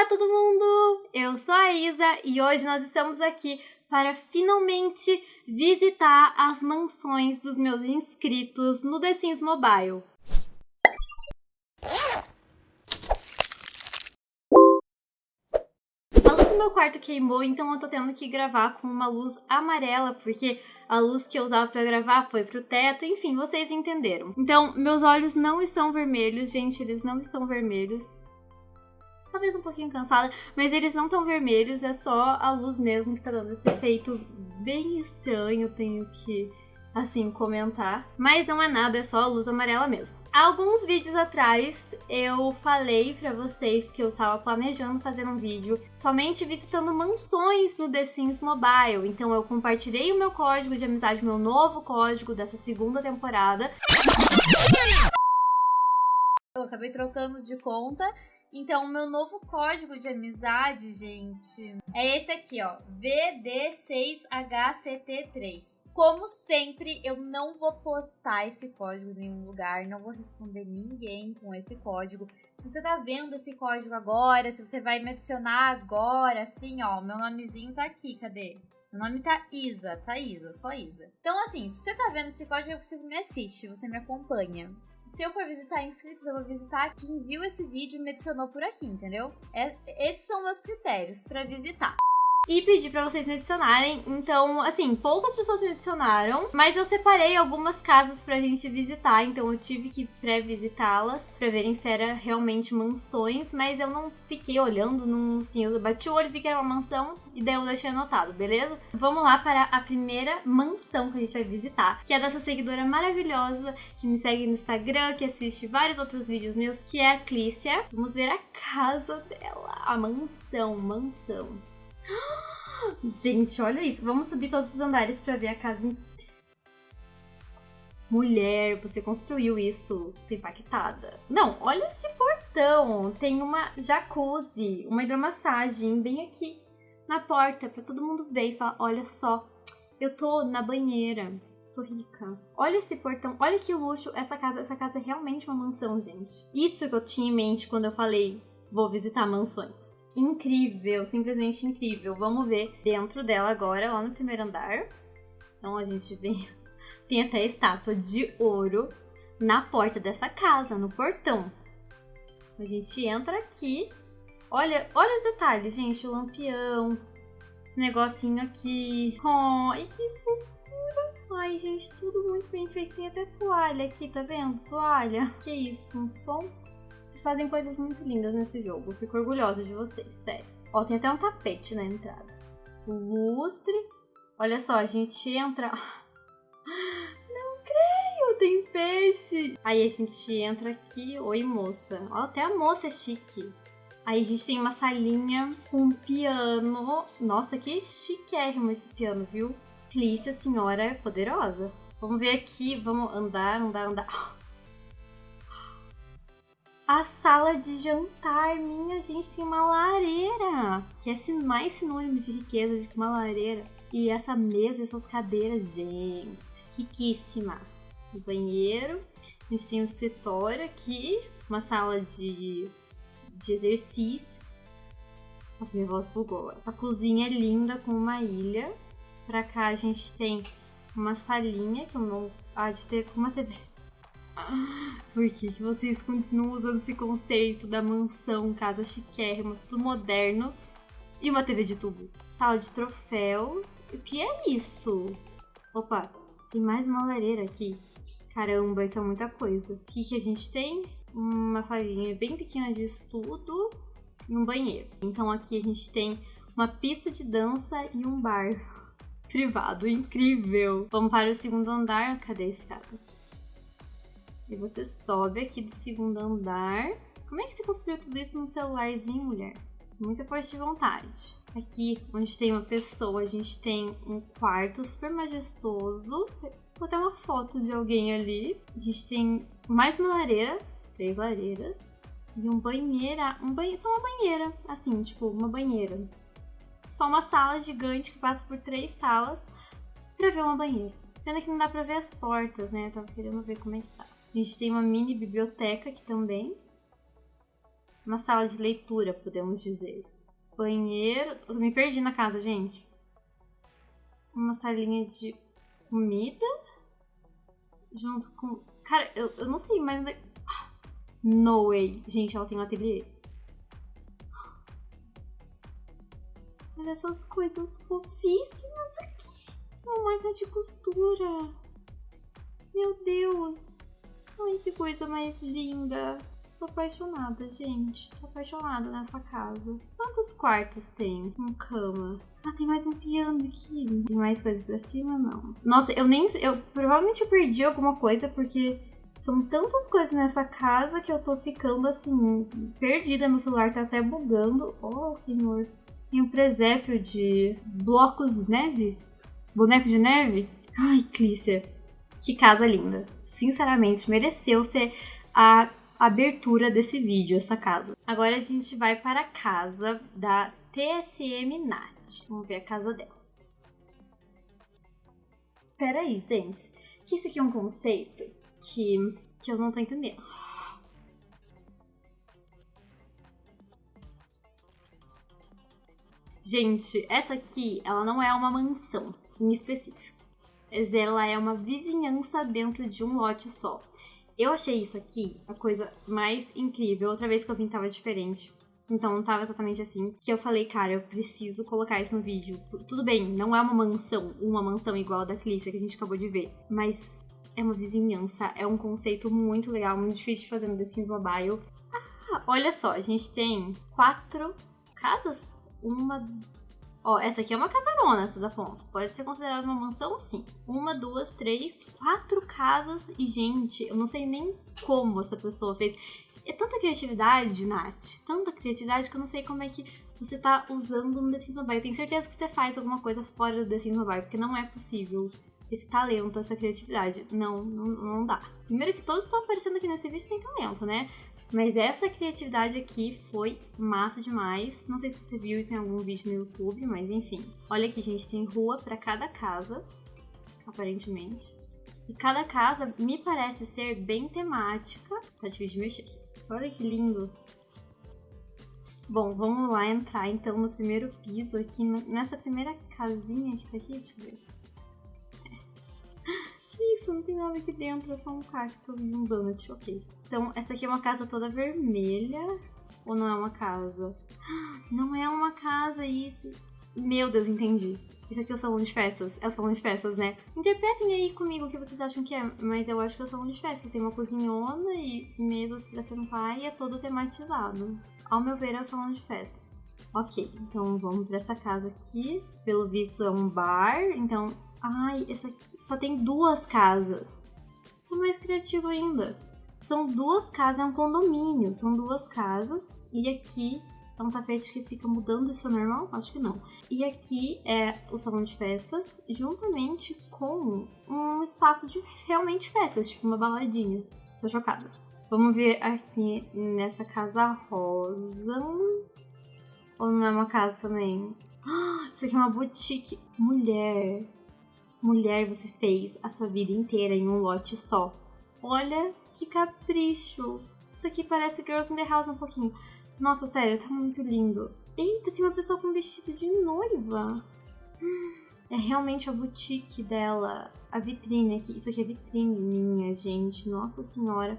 Olá, todo mundo! Eu sou a Isa e hoje nós estamos aqui para finalmente visitar as mansões dos meus inscritos no The Sims Mobile. Meu quarto queimou, então eu tô tendo que gravar com uma luz amarela, porque a luz que eu usava para gravar foi pro teto, enfim, vocês entenderam. Então, meus olhos não estão vermelhos, gente, eles não estão vermelhos talvez um pouquinho cansada, mas eles não estão vermelhos, é só a luz mesmo que tá dando esse efeito bem estranho, tenho que, assim, comentar. Mas não é nada, é só a luz amarela mesmo. Alguns vídeos atrás eu falei pra vocês que eu estava planejando fazer um vídeo somente visitando mansões no The Sims Mobile. Então eu compartilhei o meu código de amizade, meu novo código dessa segunda temporada. Eu acabei trocando de conta então, o meu novo código de amizade, gente, é esse aqui, ó, VD6HCT3. Como sempre, eu não vou postar esse código em nenhum lugar, não vou responder ninguém com esse código. Se você tá vendo esse código agora, se você vai me adicionar agora, assim, ó, meu nomezinho tá aqui, cadê? Meu nome tá Isa, tá Isa, só Isa. Então, assim, se você tá vendo esse código, é você me assiste, você me acompanha. Se eu for visitar inscritos, eu vou visitar quem viu esse vídeo e me adicionou por aqui, entendeu? É, esses são meus critérios para visitar e pedi para vocês me adicionarem. Então, assim, poucas pessoas me adicionaram, mas eu separei algumas casas pra gente visitar, então eu tive que pré-visitá-las pra verem se era realmente mansões, mas eu não fiquei olhando, não, assim, eu bati o olho e vi que era uma mansão e daí eu deixei anotado, beleza? Vamos lá para a primeira mansão que a gente vai visitar, que é dessa seguidora maravilhosa que me segue no Instagram, que assiste vários outros vídeos meus, que é a Clícia. Vamos ver a casa dela, a mansão, mansão. Gente, olha isso. Vamos subir todos os andares pra ver a casa inteira. Mulher, você construiu isso. Tô impactada. Não, olha esse portão. Tem uma jacuzzi, uma hidromassagem bem aqui na porta pra todo mundo ver e falar: olha só, eu tô na banheira. Sou rica. Olha esse portão, olha que luxo essa casa. Essa casa é realmente uma mansão, gente. Isso que eu tinha em mente quando eu falei vou visitar mansões incrível, simplesmente incrível. Vamos ver dentro dela agora, lá no primeiro andar. Então a gente vem. Tem até estátua de ouro na porta dessa casa, no portão. A gente entra aqui. Olha, olha os detalhes, gente. O lampião. Esse negocinho aqui. Oh, e que fofura. Ai, gente, tudo muito bem feito. Tem até toalha aqui, tá vendo? Toalha. Que isso, um som vocês fazem coisas muito lindas nesse jogo. Eu fico orgulhosa de vocês, sério. Ó, tem até um tapete na entrada. Lustre. Olha só, a gente entra... Não creio, tem peixe. Aí a gente entra aqui. Oi, moça. Ó, até a moça é chique. Aí a gente tem uma salinha com um piano. Nossa, que chiquérrimo esse piano, viu? Clícia, senhora poderosa. Vamos ver aqui, vamos andar, andar, andar. A sala de jantar, minha gente, tem uma lareira, que é mais sinônimo de riqueza do que uma lareira. E essa mesa, essas cadeiras, gente, riquíssima. O banheiro, a gente tem um escritório aqui, uma sala de, de exercícios. Nossa, minha voz bugou. A cozinha é linda com uma ilha. Pra cá a gente tem uma salinha que eu não há de ter com uma TV por que, que vocês continuam usando esse conceito da mansão, casa chiquérrima, tudo moderno e uma TV de tubo? Sala de troféus. O que é isso? Opa, tem mais uma lareira aqui. Caramba, isso é muita coisa. O que, que a gente tem? Uma salinha bem pequena de estudo e um banheiro. Então aqui a gente tem uma pista de dança e um bar privado. Incrível! Vamos para o segundo andar. Cadê esse cara aqui? E você sobe aqui do segundo andar. Como é que você construiu tudo isso num celularzinho, mulher? Muita força de vontade. Aqui, onde tem uma pessoa, a gente tem um quarto super majestoso. Vou até uma foto de alguém ali. A gente tem mais uma lareira, três lareiras. E um banheira, um banhe só uma banheira, assim, tipo, uma banheira. Só uma sala gigante que passa por três salas pra ver uma banheira. Pena que não dá pra ver as portas, né? Eu tava querendo ver como é que tá. A gente tem uma mini biblioteca aqui também. Uma sala de leitura, podemos dizer. Banheiro. Eu me perdi na casa, gente. Uma salinha de comida. Junto com. Cara, eu, eu não sei, mas. No way. Gente, ela tem um ateliê. Olha essas coisas fofíssimas aqui. Uma marca de costura. Meu Deus. Ai, que coisa mais linda. Tô apaixonada, gente. Tô apaixonada nessa casa. Quantos quartos tem? Com cama. Ah, tem mais um piano aqui. Tem mais coisa pra cima? Não. Nossa, eu nem. Eu provavelmente perdi alguma coisa porque são tantas coisas nessa casa que eu tô ficando assim. Perdida. Meu celular tá até bugando. Oh, senhor. Tem um presépio de blocos de neve? Boneco de neve? Ai, Clícia. Que casa linda. Sinceramente, mereceu ser a abertura desse vídeo, essa casa. Agora a gente vai para a casa da TSM Nat. Vamos ver a casa dela. Peraí, gente. Que isso aqui é um conceito que, que eu não tô entendendo. Gente, essa aqui, ela não é uma mansão em específico. Mas ela é uma vizinhança dentro de um lote só. Eu achei isso aqui a coisa mais incrível. Outra vez que eu vim tava diferente. Então não tava exatamente assim. Que eu falei, cara, eu preciso colocar isso no vídeo. Tudo bem, não é uma mansão, uma mansão igual a da Clícia que a gente acabou de ver. Mas é uma vizinhança, é um conceito muito legal, muito difícil de fazer no The Sims Mobile. Ah, olha só, a gente tem quatro casas. Uma, Ó, essa aqui é uma casarona, essa da ponta. Pode ser considerada uma mansão, sim. Uma, duas, três, quatro casas. E, gente, eu não sei nem como essa pessoa fez. É tanta criatividade, Nath. Tanta criatividade que eu não sei como é que você tá usando no The Sims Mobile. Eu tenho certeza que você faz alguma coisa fora do The Sims Mobile, porque não é possível esse talento, essa criatividade. Não, não, não dá. Primeiro que todos estão aparecendo aqui nesse vídeo têm talento, né? Mas essa criatividade aqui foi massa demais. Não sei se você viu isso em algum vídeo no YouTube, mas enfim. Olha aqui, gente, tem rua para cada casa, aparentemente. E cada casa me parece ser bem temática. Tá difícil de mexer aqui. Olha que lindo. Bom, vamos lá entrar então no primeiro piso aqui, nessa primeira casinha que tá aqui, deixa eu ver. Isso? Não tem nada aqui dentro, é só um cacto e um donut, ok. Então, essa aqui é uma casa toda vermelha. Ou não é uma casa? Não é uma casa, isso. Meu Deus, entendi. Isso aqui é o salão de festas. É o salão de festas, né? Interpretem aí comigo o que vocês acham que é. Mas eu acho que é o salão de festas. Tem uma cozinhona e mesas pra sentar e é todo tematizado. Ao meu ver, é o salão de festas. Ok, então vamos pra essa casa aqui. Pelo visto é um bar. Então. Ai, essa aqui. Só tem duas casas. Sou mais criativo ainda. São duas casas, é um condomínio, são duas casas e aqui é um tapete que fica mudando, isso é normal? Acho que não. E aqui é o salão de festas, juntamente com um espaço de realmente festas, tipo uma baladinha. Tô chocada. Vamos ver aqui nessa casa rosa. Ou não é uma casa também? Isso aqui é uma boutique. Mulher. Mulher, você fez a sua vida inteira em um lote só. Olha que capricho. Isso aqui parece Girls in the House um pouquinho. Nossa, sério, tá muito lindo. Eita, tem uma pessoa com vestido de noiva. É realmente a boutique dela. A vitrine aqui. Isso aqui é vitrine minha, gente. Nossa senhora.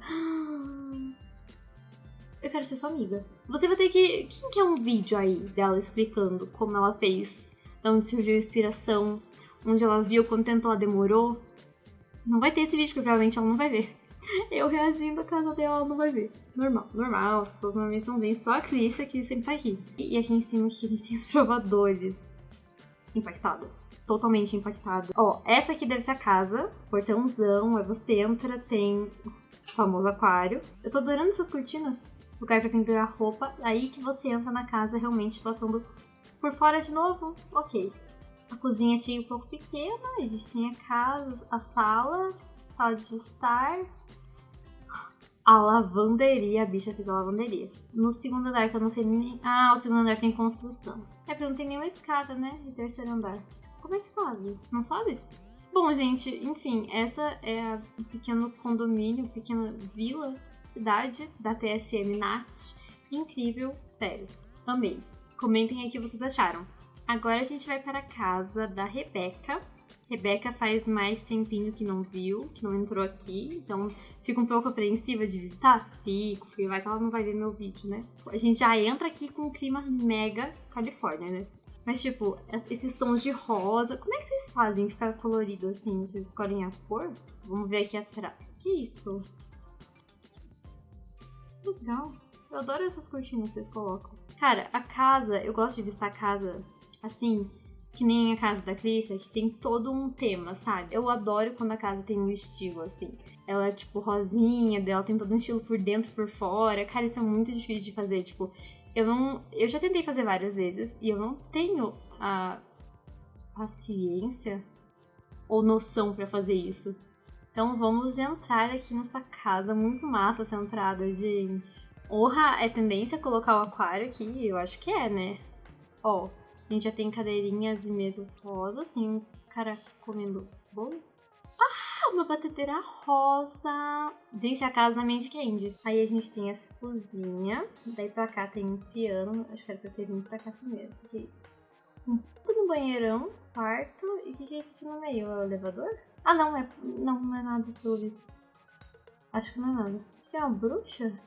Eu quero ser sua amiga. Você vai ter que. Quem quer um vídeo aí dela explicando como ela fez? De onde surgiu a inspiração? Onde ela viu? Quanto tempo ela demorou? Não vai ter esse vídeo, porque provavelmente ela não vai ver. Eu reagindo a casa dela, ela não vai ver. Normal, normal. As pessoas normalmente não veem, só a Clícia que sempre tá aqui. E aqui em cima aqui a gente tem os provadores. Impactado. Totalmente impactado. Ó, essa aqui deve ser a casa. Portãozão. Aí você entra, tem o famoso aquário. Eu tô adorando essas cortinas. Lugar pra pendurar roupa. Aí que você entra na casa realmente passando por fora de novo. Ok. A cozinha achei um pouco pequena, a gente tem a casa, a sala, sala de estar, a lavanderia, a bicha fez a lavanderia. No segundo andar, que eu não sei nem. Ah, o segundo andar tem construção. É porque não tem nenhuma escada, né? No terceiro andar. Como é que sobe? Não sobe? Bom, gente, enfim, essa é o pequeno condomínio, pequena vila, cidade da TSM NAT. incrível, sério. Amei. Comentem aí o que vocês acharam. Agora a gente vai para a casa da Rebeca. Rebeca faz mais tempinho que não viu, que não entrou aqui, então fico um pouco apreensiva de visitar. Fico, porque vai que ela não vai ver meu vídeo, né? A gente já entra aqui com o clima mega Califórnia, né? Mas, tipo, esses tons de rosa, como é que vocês fazem ficar colorido assim? Vocês escolhem a cor? Vamos ver aqui atrás. Que isso? Legal. Eu adoro essas cortinas que vocês colocam. Cara, a casa, eu gosto de visitar a casa assim, que nem a casa da Clícia, que tem todo um tema, sabe? Eu adoro quando a casa tem um estilo, assim. Ela é, tipo, rosinha, dela tem todo um estilo por dentro por fora. Cara, isso é muito difícil de fazer. Tipo, eu não. Eu já tentei fazer várias vezes e eu não tenho a paciência ou noção para fazer isso. Então vamos entrar aqui nessa casa muito massa essa entrada, gente. Honra é tendência colocar o aquário aqui? Eu acho que é, né? Ó, a gente já tem cadeirinhas e mesas rosas. Tem um cara comendo bolo. Ah, uma batedeira rosa. Gente, a casa da Mandy Candy. Aí a gente tem essa cozinha. Daí pra cá tem um piano. Acho que era pra ter vindo pra cá primeiro. O que é isso? Um puto no banheirão, quarto. E o que, que é isso aqui no meio? É o elevador? Ah, não, é, não, não é nada pelo visto. Acho que não é nada. Isso é uma bruxa?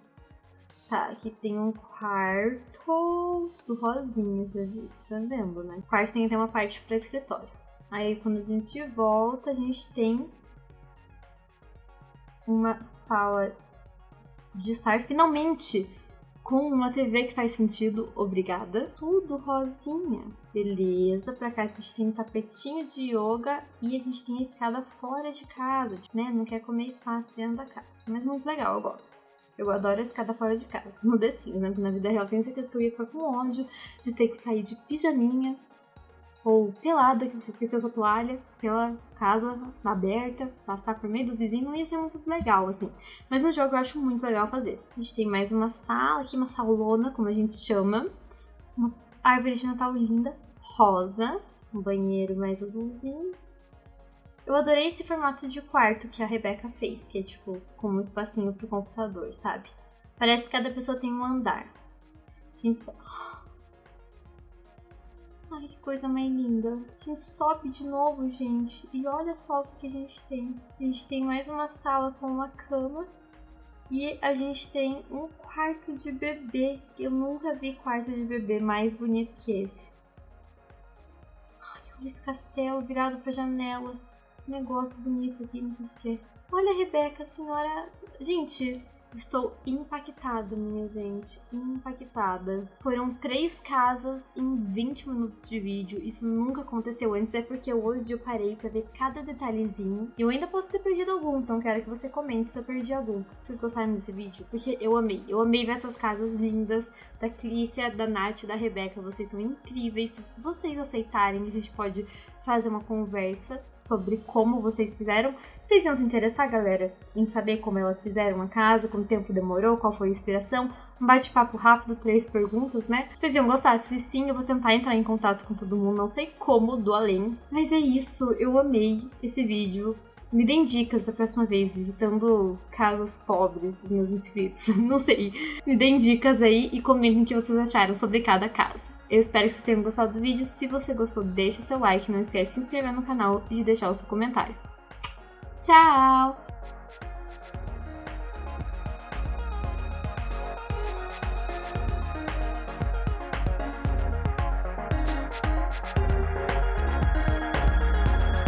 Tá, aqui tem um quarto do rosinha, você tá vendo, né? O quarto tem até uma parte para escritório. Aí quando a gente volta, a gente tem uma sala de estar finalmente com uma TV que faz sentido, obrigada. Tudo rosinha. Beleza, pra cá a gente tem um tapetinho de yoga e a gente tem a escada fora de casa, né? Não quer comer espaço dentro da casa. Mas muito legal, eu gosto. Eu adoro a escada fora de casa. No The Sims, né? Porque na vida real tenho certeza que eu ia ficar com ódio de ter que sair de pijaminha ou pelada, que você esqueceu sua toalha, pela casa aberta, passar por meio dos vizinhos, não ia ser muito legal, assim. Mas no jogo eu acho muito legal fazer. A gente tem mais uma sala aqui, uma salona, como a gente chama. Uma árvore de Natal linda, rosa, um banheiro mais azulzinho, eu adorei esse formato de quarto que a Rebeca fez, que é tipo como um espacinho pro computador, sabe? Parece que cada pessoa tem um andar. Gente só... Ai, que coisa mais linda. A gente sobe de novo, gente. E olha só o que a gente tem. A gente tem mais uma sala com uma cama. E a gente tem um quarto de bebê. Eu nunca vi quarto de bebê mais bonito que esse. Ai, olha esse castelo virado pra janela esse negócio bonito aqui, não sei o que. Olha, Rebeca, a senhora. Gente, Estou impactada, minha gente, impactada. Foram três casas em 20 minutos de vídeo. Isso nunca aconteceu antes, é porque hoje eu parei para ver cada detalhezinho. Eu ainda posso ter perdido algum, então quero que você comente se eu perdi algum. Vocês gostaram desse vídeo? Porque eu amei. Eu amei ver essas casas lindas da Clícia, da Nath e da Rebeca. Vocês são incríveis. Se vocês aceitarem, a gente pode fazer uma conversa sobre como vocês fizeram. Vocês iam se interessar, galera, em saber como elas fizeram a casa, quanto tempo demorou, qual foi a inspiração? Um bate-papo rápido, três perguntas, né? Vocês iam gostar? Se sim, eu vou tentar entrar em contato com todo mundo, não sei como, do além. Mas é isso, eu amei esse vídeo. Me deem dicas da próxima vez, visitando casas pobres dos meus inscritos. Não sei. Me deem dicas aí e comentem o que vocês acharam sobre cada casa. Eu espero que vocês tenham gostado do vídeo. Se você gostou, deixe seu like, não esquece de se inscrever no canal e de deixar o seu comentário. Tchau!